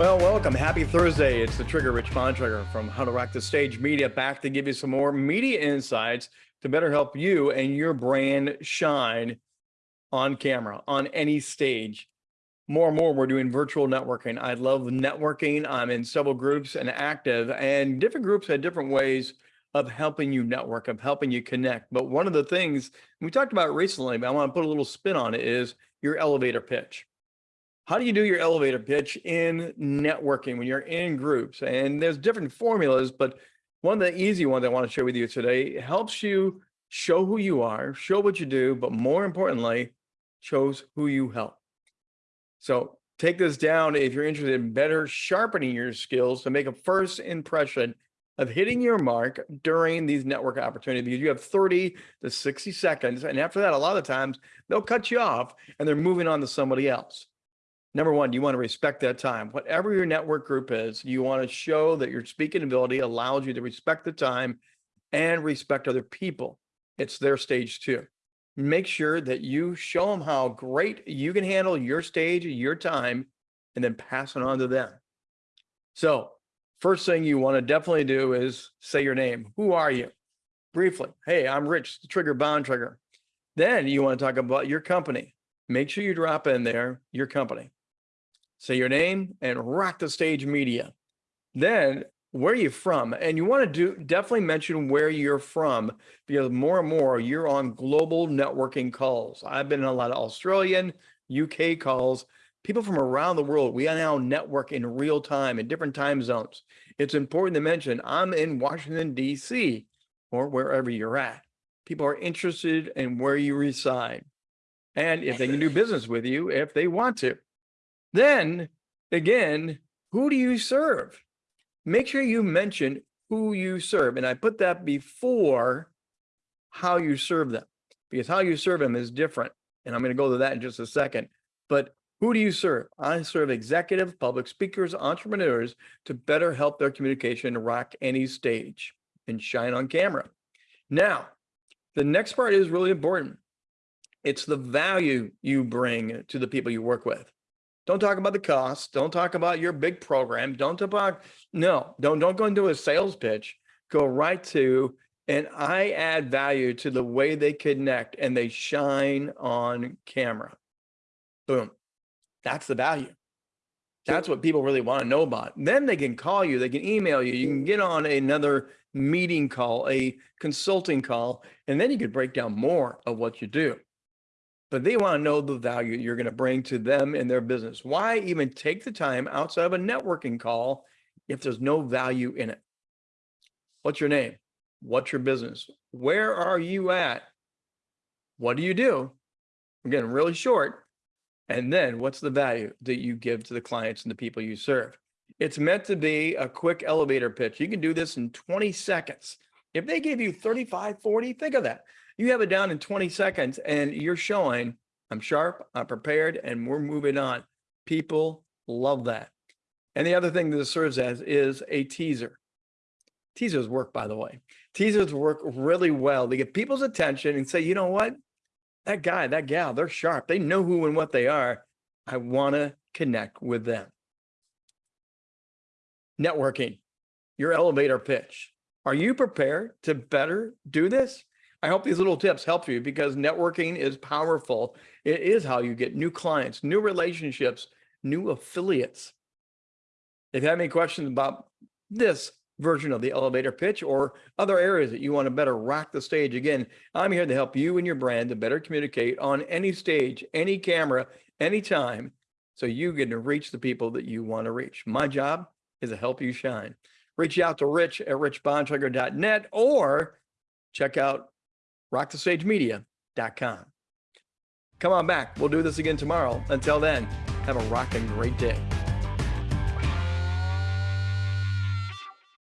Well, welcome. Happy Thursday. It's the Trigger Rich Bontrager from How to Rock the Stage Media back to give you some more media insights to better help you and your brand shine on camera, on any stage. More and more, we're doing virtual networking. I love networking. I'm in several groups and active, and different groups had different ways of helping you network, of helping you connect. But one of the things we talked about recently, but I want to put a little spin on it, is your elevator pitch how do you do your elevator pitch in networking when you're in groups? And there's different formulas, but one of the easy ones I want to share with you today helps you show who you are, show what you do, but more importantly, shows who you help. So take this down if you're interested in better sharpening your skills to make a first impression of hitting your mark during these network opportunities. Because you have 30 to 60 seconds. And after that, a lot of times they'll cut you off and they're moving on to somebody else number one, you want to respect that time. Whatever your network group is, you want to show that your speaking ability allows you to respect the time and respect other people. It's their stage too. Make sure that you show them how great you can handle your stage, your time, and then pass it on to them. So first thing you want to definitely do is say your name. Who are you? Briefly, hey, I'm Rich, the Trigger Bontrager. Then you want to talk about your company. Make sure you drop in there your company say your name and rock the stage media. Then where are you from? And you want to do definitely mention where you're from because more and more you're on global networking calls. I've been in a lot of Australian, UK calls, people from around the world. We are now network in real time in different time zones. It's important to mention I'm in Washington, DC or wherever you're at. People are interested in where you reside and if they can do business with you if they want to. Then again, who do you serve? Make sure you mention who you serve. And I put that before how you serve them because how you serve them is different. And I'm going to go to that in just a second. But who do you serve? I serve executive, public speakers, entrepreneurs to better help their communication rock any stage and shine on camera. Now, the next part is really important. It's the value you bring to the people you work with. Don't talk about the cost. Don't talk about your big program. Don't talk about, no, don't, don't go into a sales pitch. Go right to, and I add value to the way they connect and they shine on camera. Boom. That's the value. That's what people really want to know about. Then they can call you, they can email you, you can get on another meeting call, a consulting call, and then you could break down more of what you do but they want to know the value you're going to bring to them and their business. Why even take the time outside of a networking call if there's no value in it? What's your name? What's your business? Where are you at? What do you do? Again, really short. And then what's the value that you give to the clients and the people you serve? It's meant to be a quick elevator pitch. You can do this in 20 seconds. If they give you 35, 40, think of that. You have it down in 20 seconds and you're showing I'm sharp, I'm prepared, and we're moving on. People love that. And the other thing that this serves as is a teaser. Teasers work, by the way. Teasers work really well. They get people's attention and say, you know what? That guy, that gal, they're sharp. They know who and what they are. I want to connect with them. Networking, your elevator pitch. Are you prepared to better do this? I hope these little tips help you because networking is powerful. It is how you get new clients, new relationships, new affiliates. If you have any questions about this version of the elevator pitch or other areas that you want to better rock the stage, again, I'm here to help you and your brand to better communicate on any stage, any camera, anytime, so you get to reach the people that you want to reach. My job is to help you shine. Reach out to Rich at richbontrager.net or check out rockthestagemedia.com. Come on back. We'll do this again tomorrow. Until then, have a rocking great day.